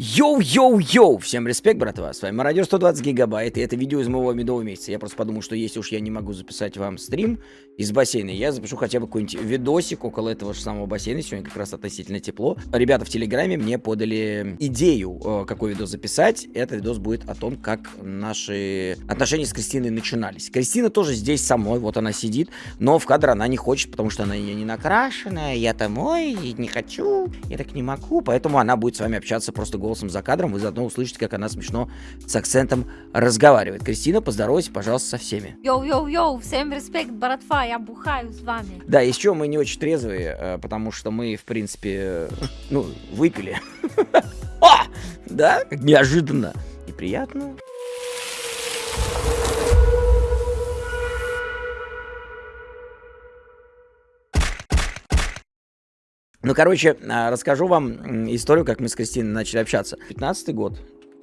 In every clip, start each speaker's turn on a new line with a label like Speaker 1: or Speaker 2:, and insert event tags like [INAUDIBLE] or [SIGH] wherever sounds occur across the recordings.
Speaker 1: Йоу-йоу-йоу! Всем респект, братва! С вами Мародер 120 гигабайт, и это видео из моего медового месяца. Я просто подумал, что если уж я не могу записать вам стрим из бассейна, я запишу хотя бы какой-нибудь видосик около этого же самого бассейна. Сегодня как раз относительно тепло. Ребята в Телеграме мне подали идею, э, какой видос записать. Этот видос будет о том, как наши отношения с Кристиной начинались. Кристина тоже здесь со мной, вот она сидит, но в кадр она не хочет, потому что она я не накрашенная, я-то мой, не хочу, я так не могу, поэтому она будет с вами общаться просто голосом за кадром, вы заодно услышите, как она смешно с акцентом разговаривает. Кристина, поздоровайся, пожалуйста, со всеми.
Speaker 2: Йоу-йоу-йоу, всем респект, братва, я бухаю с вами.
Speaker 1: Да, еще мы не очень трезвые, э, потому что мы, в принципе, э, ну, выпили. [LAUGHS] А! Да, неожиданно и приятно. Ну, короче, а, расскажу вам историю, как мы с Кристиной начали общаться. 15 год.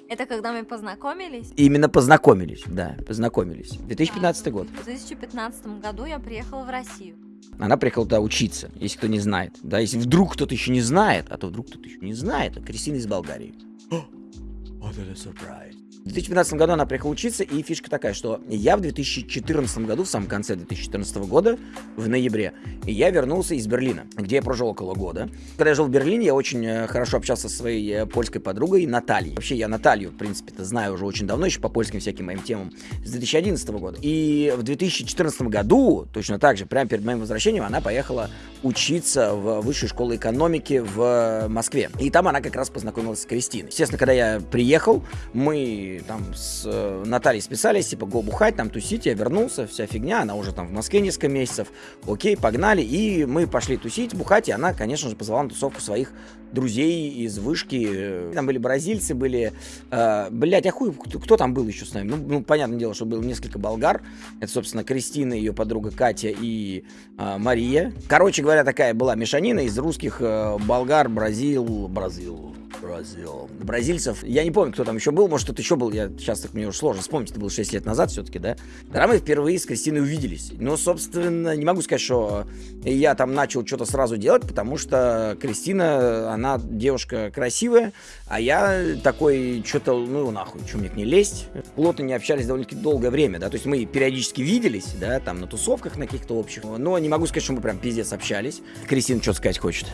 Speaker 2: Это когда мы познакомились?
Speaker 1: Именно познакомились, да, познакомились. 2015
Speaker 2: Да,
Speaker 1: год.
Speaker 2: В 2015 году я приехала в Россию.
Speaker 1: Она приехала туда учиться, если кто не знает. Да, если вдруг кто-то еще не знает, а то вдруг кто-то еще не знает, а Кристина из Болгарии. Вот это сюрприз. В 2015 году она приехала учиться, и фишка такая, что я в 2014 году, в самом конце 2014 года, в ноябре, я вернулся из Берлина, где я прожил около года. Когда я жил в Берлине, я очень э, хорошо общался со своей э, польской подругой Натальей. Вообще, я Наталью, в принципе-то, знаю уже очень давно, еще по польским всяким моим темам, с 2011 года. И в 2014 году, точно так же, прямо перед моим возвращением, она поехала учиться в высшую школу экономики в Москве. И там она как раз познакомилась с Кристиной. Естественно, когда я приехал, мы там с э, Натальей списались, типа, го бухать, там тусить, я вернулся, вся фигня, она уже там в Москве несколько месяцев, окей, погнали, и мы пошли тусить, бухать, и она, конечно же, позвала на тусовку своих друзей из вышки, там были бразильцы, были, э, блядь, а хуй, кто, кто там был еще с нами? Ну, ну, понятное дело, что было несколько болгар, это, собственно, Кристина, ее подруга Катя и э, Мария. Короче говоря, такая была мешанина из русских э, болгар, Бразил, Бразил, Бразил. Бразильцев. Я не помню, кто там еще был. Может, кто-то еще был. Я сейчас так мне уже сложно вспомнить. Это было 6 лет назад все-таки, да? Тогда мы впервые с Кристиной увиделись. Но, собственно, не могу сказать, что я там начал что-то сразу делать, потому что Кристина, она девушка красивая, а я такой, что-то, ну, нахуй, что мне к ней лезть? Плотно не общались довольно-таки долгое время, да? То есть мы периодически виделись, да, там на тусовках на каких-то общих. Но не могу сказать, что мы прям пиздец общались. Кристина что сказать хочет?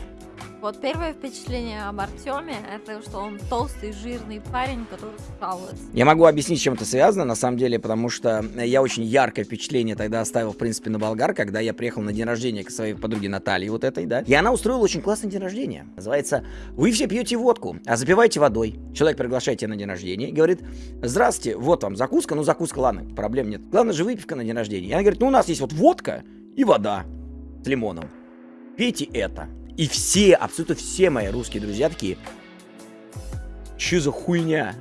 Speaker 2: Вот первое впечатление об Артеме, это что он толстый, жирный парень, который жалуется.
Speaker 1: Я могу объяснить, чем это связано, на самом деле, потому что я очень яркое впечатление тогда оставил, в принципе, на Болгар, когда я приехал на день рождения к своей подруге Наталье вот этой, да. И она устроила очень классный день рождения. Называется «Вы все пьете водку, а запивайте водой». Человек приглашает тебя на день рождения и говорит «Здравствуйте, вот вам закуска». Ну, закуска, ладно, проблем нет. Главное же выпивка на день рождения. И она говорит «Ну, у нас есть вот водка и вода с лимоном. Пейте это». И все, абсолютно все мои русские друзья такие, что за хуйня?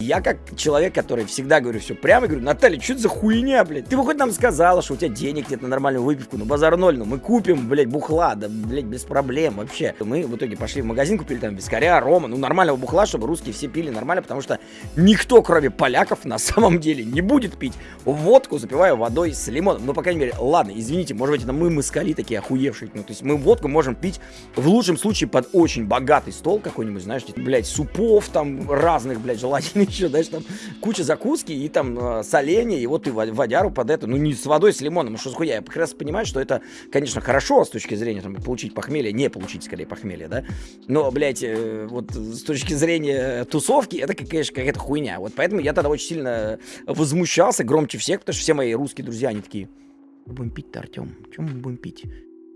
Speaker 1: Я как человек, который всегда говорю все прямо, говорю, Наталья, что это за хуйня, блядь? Ты бы хоть нам сказала, что у тебя денег нет на нормальную выпивку, ну базар ноль, ну мы купим, блядь, бухла, да, блядь, без проблем вообще. Мы в итоге пошли в магазин, купили там вискаря, рома, ну нормального бухла, чтобы русские все пили нормально, потому что никто, кроме поляков, на самом деле не будет пить водку, запивая водой с лимоном. Ну, по крайней мере, ладно, извините, может быть, это мы москали такие охуевшие, ну, то есть мы водку можем пить в лучшем случае под очень богатый стол какой-нибудь, знаешь, блядь, супов там, там разных, блядь, желательно [LAUGHS] еще, знаешь, там куча закуски и там э, соленья, и вот ты водяру под это, ну не с водой, с лимоном, что с хуя, я как раз понимаю, что это, конечно, хорошо с точки зрения там получить похмелье, не получить скорее похмелье, да, но, блядь, э, вот с точки зрения тусовки, это, конечно, какая-то хуйня, вот поэтому я тогда очень сильно возмущался громче всех, потому что все мои русские друзья, они такие, будем пить-то, Артем, чем мы будем пить?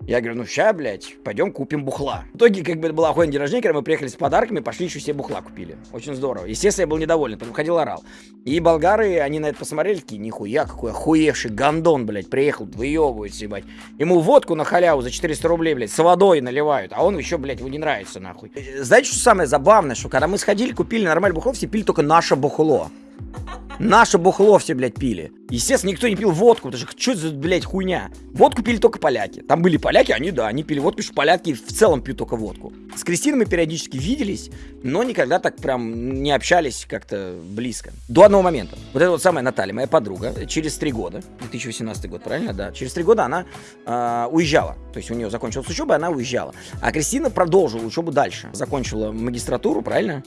Speaker 1: Я говорю, ну ща, блядь, пойдем купим бухла. В итоге, как бы, это была охуенный день рождения, когда мы приехали с подарками, пошли еще все бухла купили. Очень здорово. Естественно, я был недоволен, потом ходил орал. И болгары, они на это посмотрели, такие, нихуя, какой охуевший гандон, блядь, приехал, выебывается, ебать. Ему водку на халяву за 400 рублей, блядь, с водой наливают, а он еще, блядь, ему не нравится, нахуй. Знаете, что самое забавное, что когда мы сходили, купили нормальное бухло, все пили только наше бухло. Наше бухло все, блядь, пили. Естественно, никто не пил водку, потому что что за, блядь, хуйня? Водку пили только поляки. Там были поляки, они, да, они пили водку, что поляки в целом пьют только водку. С Кристиной мы периодически виделись, но никогда так прям не общались как-то близко. До одного момента. Вот это вот самая Наталья, моя подруга, через три года, 2018 год, правильно? Да. Через три года она э, уезжала. То есть у нее закончилась учеба, она уезжала. А Кристина продолжила учебу дальше. Закончила магистратуру, правильно?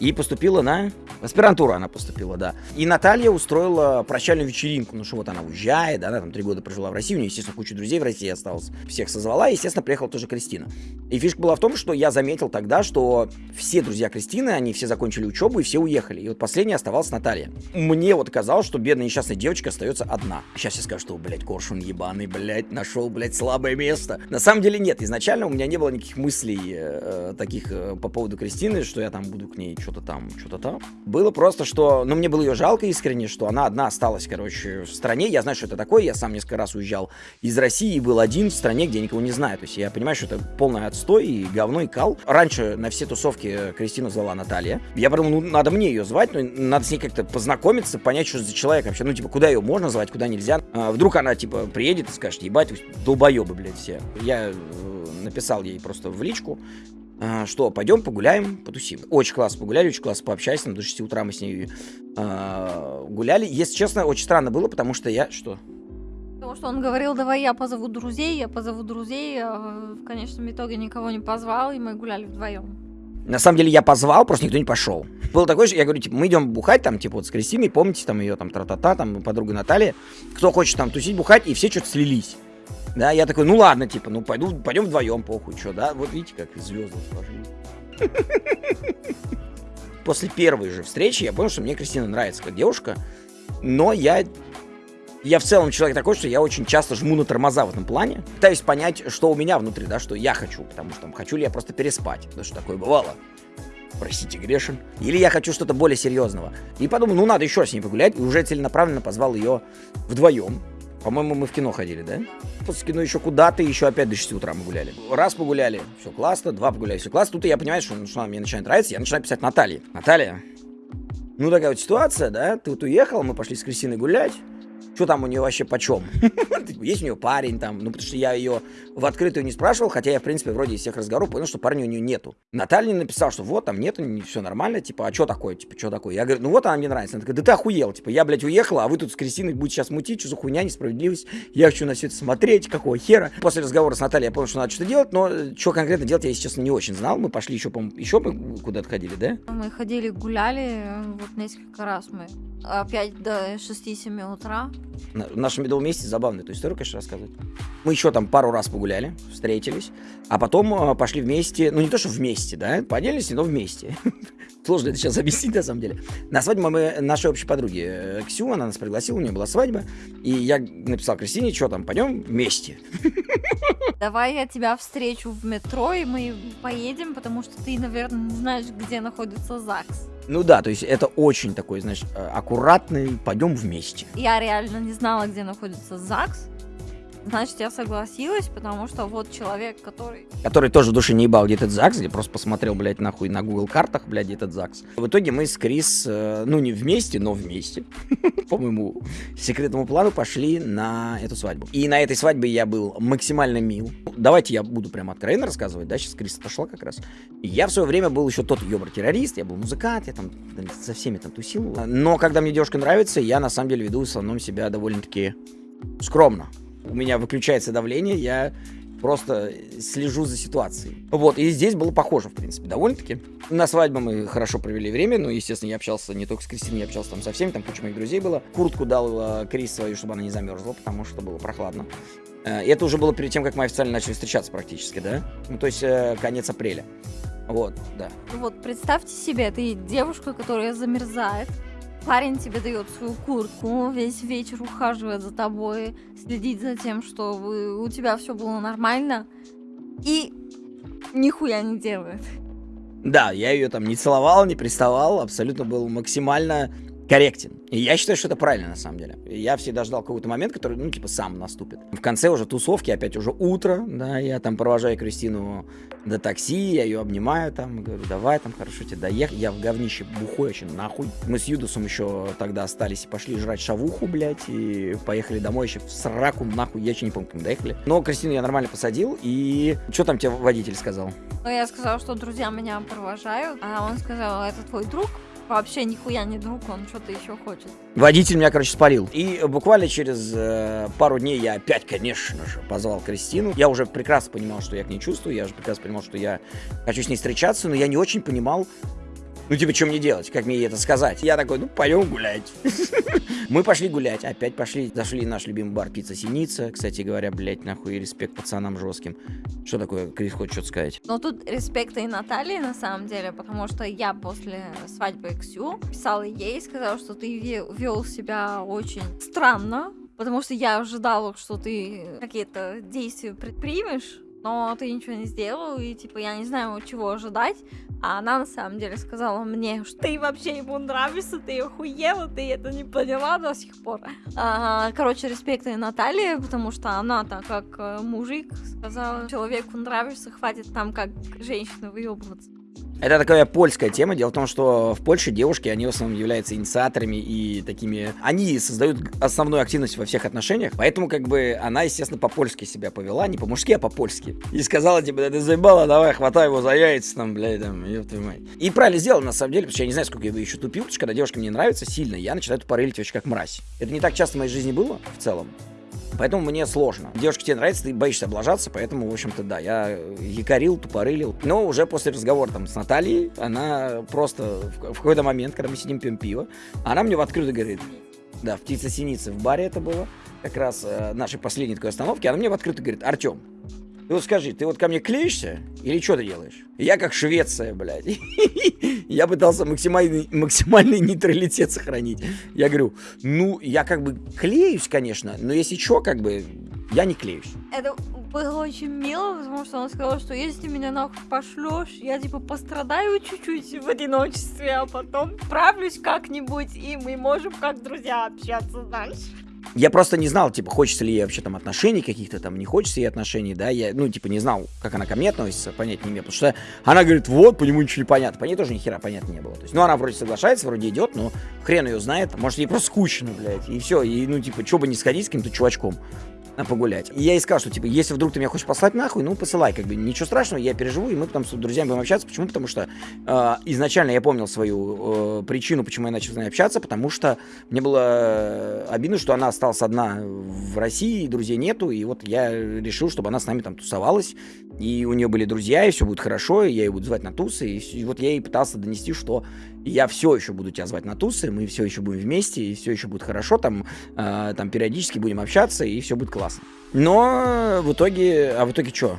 Speaker 1: И поступила на... Аспирантуру она поступила, да. И Наталья устроила прощальную вечеринку. Ну что, вот она уезжает, да, она там три года прожила в России. У нее, естественно, куча друзей в России осталось. Всех созвала, и, естественно, приехала тоже Кристина. И фишка была в том, что я заметил тогда, что все друзья Кристины, они все закончили учебу и все уехали. И вот последняя оставалась Наталья. Мне вот казалось, что бедная несчастная девочка остается одна. Сейчас я скажу, что, блядь, коршун ебаный, блядь, нашел, блядь, слабое место. На самом деле нет, изначально у меня не было никаких мыслей э, таких э, по поводу Кристины, что я там буду к ней что-то там, что-то там. Было просто, что, ну, мне было ее жалко искренне, что она одна осталась, короче, в стране. Я знаю, что это такое, я сам несколько раз уезжал из России и был один в стране, где никого не знаю. То есть я понимаю, что это полный отстой и говно, и кал. Раньше на все тусовки Кристину звала Наталья. Я подумал, ну, надо мне ее звать, ну, надо с ней как-то познакомиться, понять, что за человек вообще. Ну, типа, куда ее можно звать, куда нельзя. А, вдруг она, типа, приедет и скажет, ебать, долбоебы, блядь, все. Я э, написал ей просто в личку, а, что пойдем погуляем, потусим. Очень классно погуляли, очень классно пообщались, там до 6 утра мы с ней э, гуляли. Если честно, очень странно было, потому что я... Что?
Speaker 2: Потому что он говорил, давай я позову друзей, я позову друзей, а в конечном итоге никого не позвал, и мы гуляли вдвоем.
Speaker 1: На самом деле я позвал, просто никто не пошел. Было такое же, я говорю, типа, мы идем бухать, там, типа, вот с Кристиной, помните, там, ее, там, тра-та-та, там, подруга Наталья. Кто хочет там тусить, бухать, и все что-то слились. Да, я такой, ну ладно, типа, ну пойду, пойдем вдвоем, похуй, что, да? Вот видите, как звезды сложились. [LAUGHS] После первой же встречи я понял, что мне Кристина нравится как девушка, но я я в целом человек такой, что я очень часто жму на тормоза в этом плане. Пытаюсь понять, что у меня внутри, да, что я хочу. Потому что там, хочу ли я просто переспать. Потому что такое бывало. Простите, грешен. Или я хочу что-то более серьезного. И подумал, ну надо еще с ней погулять. И уже целенаправленно позвал ее вдвоем. По-моему, мы в кино ходили, да? После кино еще куда-то, еще опять до 6 утра мы гуляли. Раз погуляли, все классно, два погуляли, все классно. Тут я понимаю, что, что мне начинает нравиться, я начинаю писать Наталье. Наталья, ну такая вот ситуация, да, ты вот уехал, мы пошли с Кристиной гулять что там у нее вообще почем. [LAUGHS] Есть у нее парень там, ну, потому что я ее в открытую не спрашивал, хотя я, в принципе, вроде из всех разговоров понял, что парня у нее нету. Наталья написал, что вот, там нету, все нормально, типа, а что такое, типа, что такое? Я говорю, ну вот она мне нравится. Она такая, да ты охуел, типа, я, блядь, уехала, а вы тут с Кристиной будете сейчас мутить, что за хуйня, несправедливость, я хочу на все это смотреть, какого хера. После разговора с Натальей я понял, что надо что-то делать, но что конкретно делать я, если честно, не очень знал. Мы пошли еще, по еще мы куда-то ходили, да?
Speaker 2: Мы ходили, гуляли, вот несколько раз мы опять до 6-7 утра.
Speaker 1: В нашем медовом месте забавно эту историю, конечно, рассказывать. Мы еще там пару раз погуляли, встретились, а потом э, пошли вместе, ну не то, что вместе, да, по отдельности, но вместе. [LAUGHS] Сложно это сейчас объяснить, на самом деле. На свадьбу мы нашей общей подруги э, Ксю, она нас пригласила, у нее была свадьба, и я написал Кристине, что там, пойдем вместе. [LAUGHS]
Speaker 2: Давай я тебя встречу в метро, и мы поедем, потому что ты, наверное, не знаешь, где находится ЗАГС.
Speaker 1: Ну да, то есть это очень такой, знаешь, э, аккуратный, пойдем вместе.
Speaker 2: Я реально не знала, где находится ЗАГС. Значит, я согласилась, потому что вот человек, который...
Speaker 1: Который тоже в душе не ебал, где этот ЗАГС, где просто посмотрел, блядь, нахуй на Google картах, блядь, этот ЗАГС. В итоге мы с Крис, э, ну не вместе, но вместе, [LAUGHS] по моему секретному плану, пошли на эту свадьбу. И на этой свадьбе я был максимально мил. Давайте я буду прям откровенно рассказывать, да, сейчас Крис отошла как раз. Я в свое время был еще тот ёбр-террорист, я был музыкант, я там со всеми там тусил. Но когда мне девушка нравится, я на самом деле веду в основном себя довольно-таки скромно у меня выключается давление, я просто слежу за ситуацией. Вот, и здесь было похоже, в принципе, довольно-таки. На свадьбе мы хорошо провели время, ну, естественно, я общался не только с Кристиной, я общался там со всеми, там куча моих друзей было. Куртку дал Крис свою, чтобы она не замерзла, потому что было прохладно. Э, и это уже было перед тем, как мы официально начали встречаться практически, да? Ну, то есть э, конец апреля. Вот, да.
Speaker 2: Вот, представьте себе, ты девушка, которая замерзает, Парень тебе дает свою куртку, весь вечер ухаживает за тобой, следит за тем, что вы, у тебя все было нормально, и нихуя не делает.
Speaker 1: Да, я ее там не целовал, не приставал, абсолютно был максимально корректен. И я считаю, что это правильно на самом деле. Я всегда ждал какой-то момент, который, ну, типа, сам наступит. В конце уже тусовки, опять уже утро, да, я там провожаю Кристину до такси, я ее обнимаю там, говорю, давай там, хорошо тебе доехать. Я в говнище бухой очень нахуй. Мы с Юдусом еще тогда остались и пошли жрать шавуху, блядь, и поехали домой еще в сраку, нахуй, я еще не помню, как мы доехали. Но Кристину я нормально посадил, и что там тебе водитель сказал?
Speaker 2: Ну, я сказал, что друзья меня провожают, а он сказал, это твой друг? Вообще нихуя не друг, он что-то еще хочет.
Speaker 1: Водитель меня, короче, спалил. И буквально через э, пару дней я опять, конечно же, позвал Кристину. Я уже прекрасно понимал, что я к ней чувствую, я же прекрасно понимал, что я хочу с ней встречаться, но я не очень понимал, Ну, типа, что мне делать? Как мне это сказать? Я такой, ну, пойдем гулять. [LAUGHS] Мы пошли гулять, опять пошли, зашли наш любимый бар «Пицца Синица». Кстати говоря, блядь, нахуй, респект пацанам жестким. Что такое, Крис, хочешь что-то сказать?
Speaker 2: Но тут респекта и Натальи, на самом деле, потому что я после свадьбы Ксю писала ей, сказала, что ты вел себя очень странно, потому что я ожидала, что ты какие-то действия предпримешь, но ты ничего не сделал, и типа я не знаю, чего ожидать. А она на самом деле сказала мне, [LAUGHS] что ты вообще ему нравишься, ты охуела, ты это не поняла до сих пор. А, короче, респект и Наталье, потому что она так как э, мужик сказала, человеку нравишься, хватит там как женщина выебываться.
Speaker 1: Это такая польская тема. Дело в том, что в Польше девушки, они в основном являются инициаторами и такими... Они создают основную активность во всех отношениях. Поэтому, как бы, она, естественно, по-польски себя повела. Не по-мужски, а по-польски. И сказала, типа, да ты заебала, давай, хватай его за яйца, там, блядь, там, твою мать. И правильно сделала, на самом деле, потому что я не знаю, сколько я еще тупил, потому что когда девушка мне нравится сильно, я начинаю тупорылить вообще как мразь. Это не так часто в моей жизни было, в целом. Поэтому мне сложно. Девушка тебе нравится, ты боишься облажаться, поэтому, в общем-то, да, я якорил, тупорылил. Но уже после разговора там с Натальей, она просто в, какой-то момент, когда мы сидим пьем пиво, она мне в открытую говорит, да, в птица синицы в баре это было, как раз э, нашей последней такой остановки, она мне в открытую говорит, Артем, ты вот скажи, ты вот ко мне клеишься или что ты делаешь? Я как Швеция, блядь. [LAUGHS] Я пытался максимальный, максимальный нейтралитет сохранить. Я говорю, ну, я как бы клеюсь, конечно, но если что, как бы, я не клеюсь.
Speaker 2: Это было очень мило, потому что он сказал, что если меня нахуй пошлешь, я типа пострадаю чуть-чуть в одиночестве, а потом справлюсь как-нибудь, и мы можем как друзья общаться дальше.
Speaker 1: Я просто не знал, типа, хочется ли ей вообще там отношений каких-то там, не хочется ей отношений, да, я, ну, типа, не знал, как она ко мне относится, понять не имею, потому что она говорит, вот, по нему ничего не понятно, по ней тоже ни хера понятно не было, то есть, ну, она вроде соглашается, вроде идет, но хрен ее знает, может, ей просто скучно, блядь, и все, и, ну, типа, что бы не сходить с каким-то чувачком, погулять. И я ей сказал, что, типа, если вдруг ты меня хочешь послать нахуй, ну, посылай, как бы, ничего страшного, я переживу, и мы потом с друзьями будем общаться. Почему? Потому что э, изначально я помнил свою э, причину, почему я начал с ней общаться, потому что мне было э, обидно, что она осталась одна в России, друзей нету, и вот я решил, чтобы она с нами там тусовалась, и у нее были друзья, и все будет хорошо, и я ее буду звать на тусы, и, и вот я ей пытался донести, что я все еще буду тебя звать на тусы, мы все еще будем вместе, и все еще будет хорошо, там, э, там периодически будем общаться, и все будет классно. Но в итоге, а в итоге что?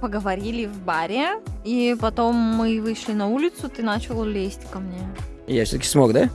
Speaker 2: Поговорили в баре, и потом мы вышли на улицу, ты начал лезть ко мне.
Speaker 1: Я все-таки смог, да?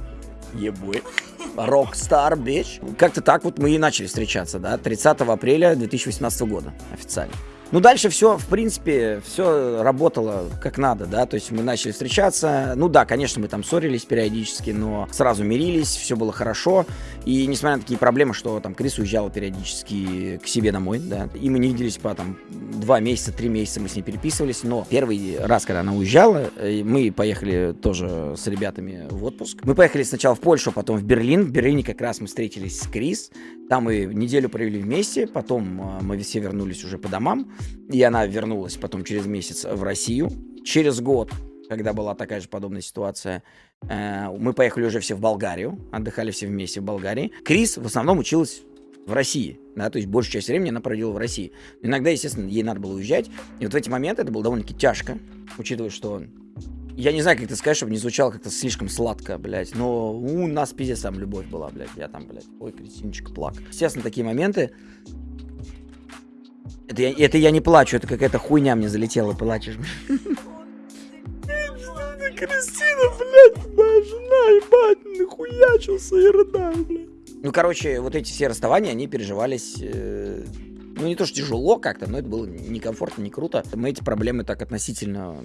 Speaker 1: Ебой. [LAUGHS] Rockstar, bitch. Как-то так вот мы и начали встречаться, да, 30 апреля 2018 года официально. Ну, дальше все, в принципе, все работало как надо, да, то есть мы начали встречаться, ну да, конечно, мы там ссорились периодически, но сразу мирились, все было хорошо, и несмотря на такие проблемы, что там Крис уезжала периодически к себе домой, да, и мы не виделись по там два месяца, три месяца мы с ней переписывались, но первый раз, когда она уезжала, э, мы поехали тоже с ребятами в отпуск. Мы поехали сначала в Польшу, потом в Берлин, в Берлине как раз мы встретились с Крис, там мы неделю провели вместе, потом э, мы все вернулись уже по домам, и она вернулась потом через месяц в Россию. Через год, когда была такая же подобная ситуация, э, мы поехали уже все в Болгарию, отдыхали все вместе в Болгарии. Крис в основном училась в России, да, то есть большую часть времени она проводила в России. Иногда, естественно, ей надо было уезжать, и вот в эти моменты это было довольно-таки тяжко, учитывая, что я не знаю, как ты сказать, чтобы не звучало как-то слишком сладко, блядь, но у нас пиздец там любовь была, блядь, я там, блядь, ой, Кристиночка, плак. Естественно, такие моменты, это я, это я не плачу, это какая-то хуйня мне залетела, плачешь. Кристина, блядь, моя жена, ебать, нахуячился и рыдаю, блядь. Ну, короче, вот эти все расставания, они переживались, э, ну, не то, что тяжело как-то, но это было некомфортно, не круто. Мы эти проблемы так относительно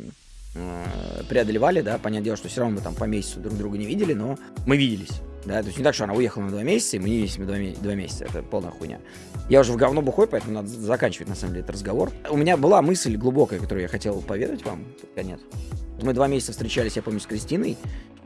Speaker 1: э, преодолевали, да, понятное дело, что все равно мы там по месяцу друг друга не видели, но мы виделись. Да, то есть не так, что она уехала на два месяца, и мы не виделись два, два месяца. Это полная хуйня. Я уже в говно бухой, поэтому надо заканчивать, на самом деле, этот разговор. У меня была мысль глубокая, которую я хотел поведать вам конец. Мы два месяца встречались, я помню, с Кристиной,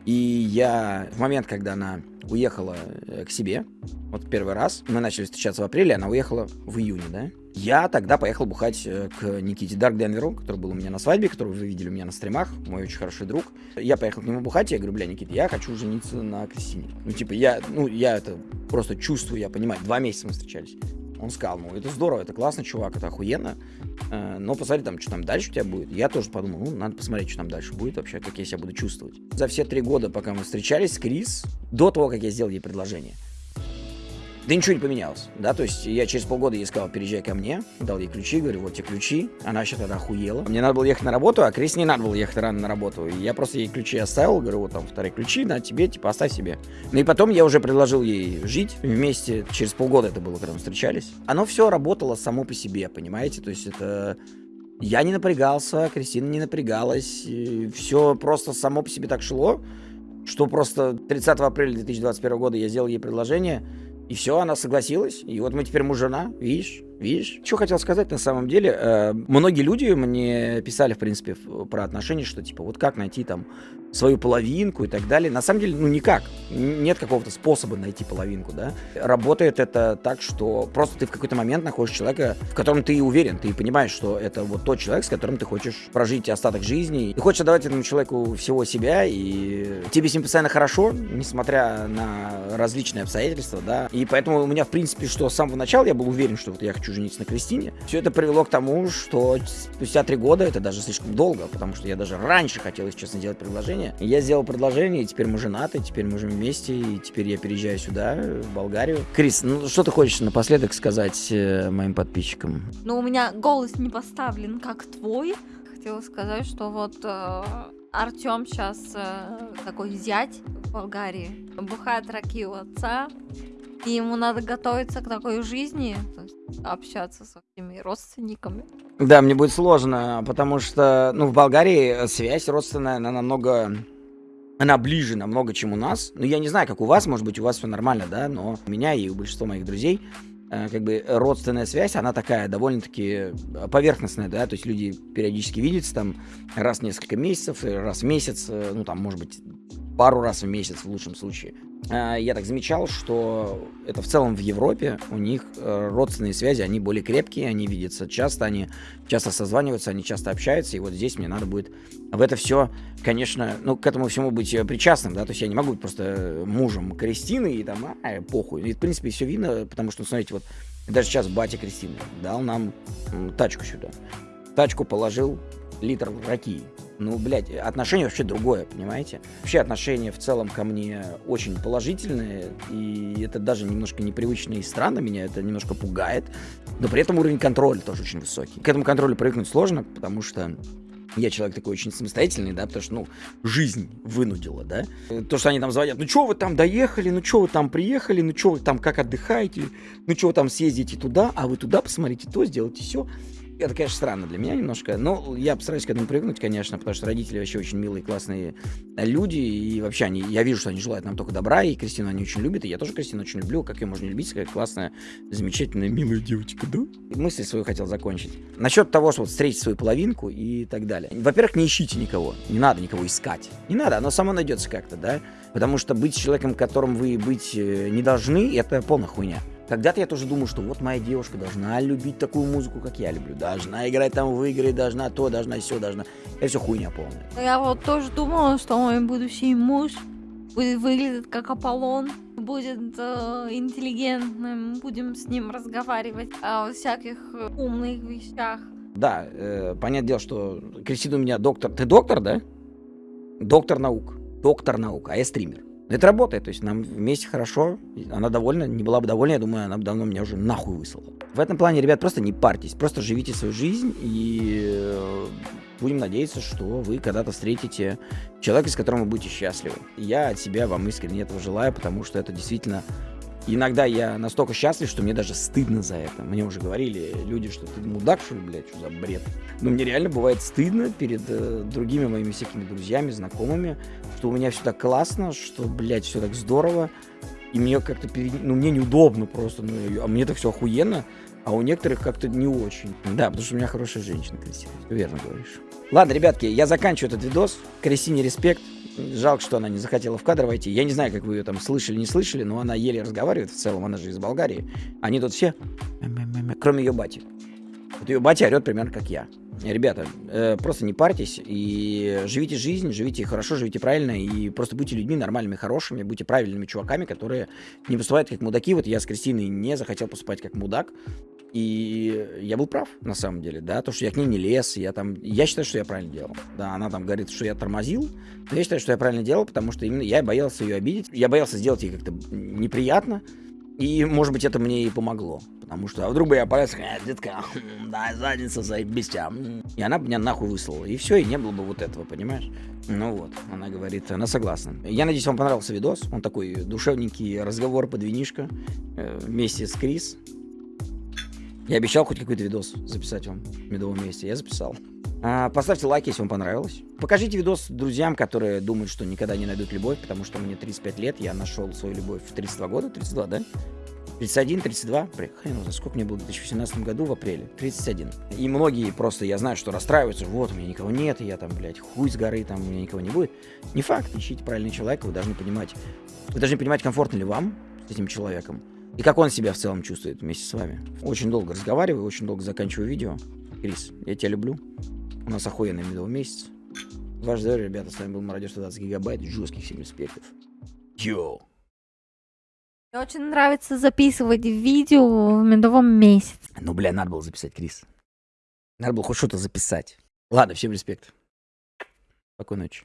Speaker 1: и я в момент, когда она уехала э, к себе, вот первый раз, мы начали встречаться в апреле, она уехала в июне, да? Я тогда поехал бухать э, к Никите Дарк Денверу, который был у меня на свадьбе, которого вы видели у меня на стримах, мой очень хороший друг. Я поехал к нему бухать, я говорю, бля, Никита, я хочу жениться на Кристине. Ну, типа, я, ну, я это просто чувствую, я понимаю. Два месяца мы встречались. Он сказал, ну, это здорово, это классно, чувак, это охуенно. Э, но посмотри там, что там дальше у тебя будет. Я тоже подумал, ну, надо посмотреть, что там дальше будет вообще, как я себя буду чувствовать. За все три года, пока мы встречались Крис, до того, как я сделал ей предложение, да ничего не поменялось, да, то есть я через полгода ей сказал, переезжай ко мне, дал ей ключи, говорю, вот тебе ключи, она вообще тогда охуела. Мне надо было ехать на работу, а Крис не надо было ехать рано на работу, и я просто ей ключи оставил, говорю, вот там вторые ключи, на тебе, типа, оставь себе. Ну и потом я уже предложил ей жить вместе, через полгода это было, когда мы встречались. Оно все работало само по себе, понимаете, то есть это... Я не напрягался, Кристина не напрягалась, все просто само по себе так шло, что просто 30 апреля 2021 года я сделал ей предложение, и все, она согласилась. И вот мы теперь муж-жена, видишь? Видишь? Что хотел сказать на самом деле. Э, многие люди мне писали, в принципе, про отношения, что типа вот как найти там свою половинку и так далее. На самом деле, ну никак. Нет какого-то способа найти половинку, да. Работает это так, что просто ты в какой-то момент находишь человека, в котором ты уверен, ты понимаешь, что это вот тот человек, с которым ты хочешь прожить остаток жизни. И хочешь отдавать этому человеку всего себя, и тебе с ним постоянно хорошо, несмотря на различные обстоятельства, да. И поэтому у меня, в принципе, что с самого начала я был уверен, что вот я хочу жениться на Кристине. Все это привело к тому, что спустя три года, это даже слишком долго, потому что я даже раньше хотел, если честно, делать предложение. Я сделал предложение, и теперь мы женаты, теперь мы живем вместе, и теперь я переезжаю сюда, в Болгарию. Крис, ну что ты хочешь напоследок сказать э, моим подписчикам?
Speaker 2: Ну, у меня голос не поставлен, как твой. Хотела сказать, что вот э, Артем сейчас э, такой зять в Болгарии, бухает раки у отца, и ему надо готовиться к такой жизни, общаться со всеми родственниками.
Speaker 1: Да, мне будет сложно, потому что, ну, в Болгарии связь родственная, она намного она ближе намного, чем у нас. Ну, я не знаю, как у вас, может быть, у вас все нормально, да, но у меня и у большинства моих друзей э, как бы родственная связь, она такая довольно-таки поверхностная, да, то есть люди периодически видятся там раз в несколько месяцев, раз в месяц, э, ну, там, может быть, пару раз в месяц в лучшем случае. А, я так замечал, что это в целом в Европе у них э, родственные связи, они более крепкие, они видятся часто, они часто созваниваются, они часто общаются, и вот здесь мне надо будет в это все, конечно, ну, к этому всему быть э, причастным, да, то есть я не могу быть просто мужем Кристины и там, а, похуй. И, в принципе, все видно, потому что, смотрите, вот даже сейчас батя Кристины дал нам тачку сюда. Тачку положил, литр раки. Ну, блядь, отношение вообще другое, понимаете? Вообще отношения в целом ко мне очень положительные, и это даже немножко непривычно и странно, меня это немножко пугает, но при этом уровень контроля тоже очень высокий. К этому контролю привыкнуть сложно, потому что я человек такой очень самостоятельный, да, потому что, ну, жизнь вынудила, да. То, что они там звонят, ну, что вы там доехали, ну, что вы там приехали, ну, что вы там как отдыхаете, ну, что вы там съездите туда, а вы туда посмотрите то, сделайте все. Это, конечно, странно для меня немножко, но я постараюсь к этому привыкнуть, конечно, потому что родители вообще очень милые, классные люди, и вообще они, я вижу, что они желают нам только добра, и Кристину они очень любят, и я тоже Кристину очень люблю, как ее можно любить, какая классная, замечательная, милая девочка, да? И мысль свою хотел закончить. Насчет того, что вот встретить свою половинку и так далее. Во-первых, не ищите никого, не надо никого искать, не надо, оно само найдется как-то, да? Потому что быть человеком, которым вы быть э, не должны, это полная хуйня. Когда-то я тоже думал, что вот моя девушка должна любить такую музыку, как я люблю. Должна играть там в игры, должна то, должна все, должна. Это все хуйня полная.
Speaker 2: Я вот тоже думала, что мой будущий муж будет выглядеть как Аполлон, будет э, интеллигентным, будем с ним разговаривать о всяких умных вещах.
Speaker 1: Да, э, понятное дело, что Кристина у меня доктор. Ты доктор, да? Доктор наук. Доктор наук, а я стример. Это работает, то есть нам вместе хорошо, она довольна, не была бы довольна, я думаю, она бы давно меня уже нахуй выслала. В этом плане, ребят, просто не парьтесь, просто живите свою жизнь и э, будем надеяться, что вы когда-то встретите человека, с которым вы будете счастливы. Я от себя вам искренне этого желаю, потому что это действительно Иногда я настолько счастлив, что мне даже стыдно за это. Мне уже говорили люди, что ты мудак, что ли, блядь, что за бред. Но мне реально бывает стыдно перед э, другими моими всякими друзьями, знакомыми, что у меня все так классно, что, блядь, все так здорово. И мне как-то, перед... ну, мне неудобно просто, ну, а мне это все охуенно, а у некоторых как-то не очень. Да, потому что у меня хорошая женщина, Кристина, верно говоришь. Ладно, ребятки, я заканчиваю этот видос. Кристине респект. Жалко, что она не захотела в кадр войти. Я не знаю, как вы ее там слышали, не слышали, но она еле разговаривает в целом, она же из Болгарии. Они тут все, кроме ее бати. Вот ее батя орет примерно как я. Ребята, э, просто не парьтесь и живите жизнь, живите хорошо, живите правильно и просто будьте людьми нормальными, хорошими, будьте правильными чуваками, которые не поступают как мудаки. Вот я с Кристиной не захотел поступать как мудак, и я был прав, на самом деле, да, то, что я к ней не лез, я там, я считаю, что я правильно делал. Да, она там говорит, что я тормозил, но я считаю, что я правильно делал, потому что именно я боялся ее обидеть, я боялся сделать ей как-то неприятно, и, может быть, это мне и помогло. Потому что, а вдруг бы я полез, э, детка, да, задница, заебись тебя. И она бы меня нахуй выслала. И все, и не было бы вот этого, понимаешь? Ну вот, она говорит, она согласна. Я надеюсь, вам понравился видос. Он такой душевненький разговор под винишко э, вместе с Крис. Я обещал хоть какой-то видос записать вам в медовом месте. Я записал. А, поставьте лайк, если вам понравилось. Покажите видос друзьям, которые думают, что никогда не найдут любовь, потому что мне 35 лет, я нашел свою любовь в 32 года. 32, да? 31, 32, хрен знает, сколько мне было в 2018 году в апреле, 31. И многие просто, я знаю, что расстраиваются, вот, у меня никого нет, и я там, блядь, хуй с горы, там, у меня никого не будет. Не факт, ищите правильного человека, вы должны понимать, вы должны понимать, комфортно ли вам с этим человеком, и как он себя в целом чувствует вместе с вами. Очень долго разговариваю, очень долго заканчиваю видео. Крис, я тебя люблю. У нас охуенный медовый месяц. Ваш здоровье, ребята, с вами был Мародер 120 гигабайт, жестких всем респектов. Йоу!
Speaker 2: Мне очень нравится записывать видео в медовом месяце.
Speaker 1: Ну, бля, надо было записать, Крис. Надо было хоть что-то записать. Ладно, всем респект. Спокойной ночи.